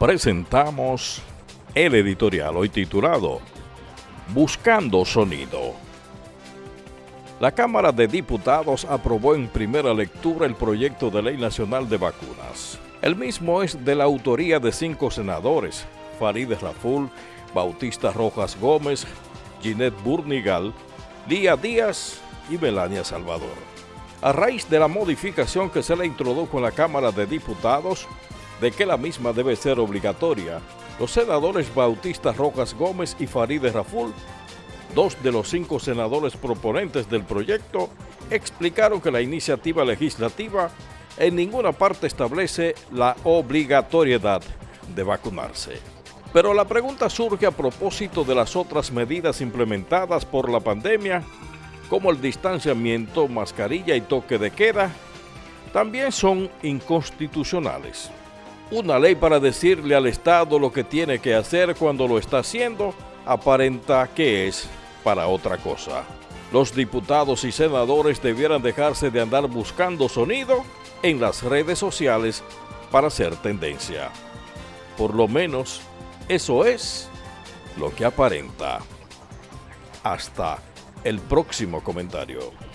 presentamos el editorial hoy titulado Buscando Sonido. La Cámara de Diputados aprobó en primera lectura el proyecto de ley nacional de vacunas. El mismo es de la autoría de cinco senadores, Farideh Raful, Bautista Rojas Gómez, Ginette Burnigal, Lía Díaz y Melania Salvador. A raíz de la modificación que se le introdujo en la Cámara de Diputados, de que la misma debe ser obligatoria, los senadores Bautista Rojas Gómez y Farideh Raful, dos de los cinco senadores proponentes del proyecto, explicaron que la iniciativa legislativa en ninguna parte establece la obligatoriedad de vacunarse. Pero la pregunta surge a propósito de las otras medidas implementadas por la pandemia, como el distanciamiento, mascarilla y toque de queda, también son inconstitucionales una ley para decirle al Estado lo que tiene que hacer cuando lo está haciendo, aparenta que es para otra cosa. Los diputados y senadores debieran dejarse de andar buscando sonido en las redes sociales para hacer tendencia. Por lo menos, eso es lo que aparenta. Hasta el próximo comentario.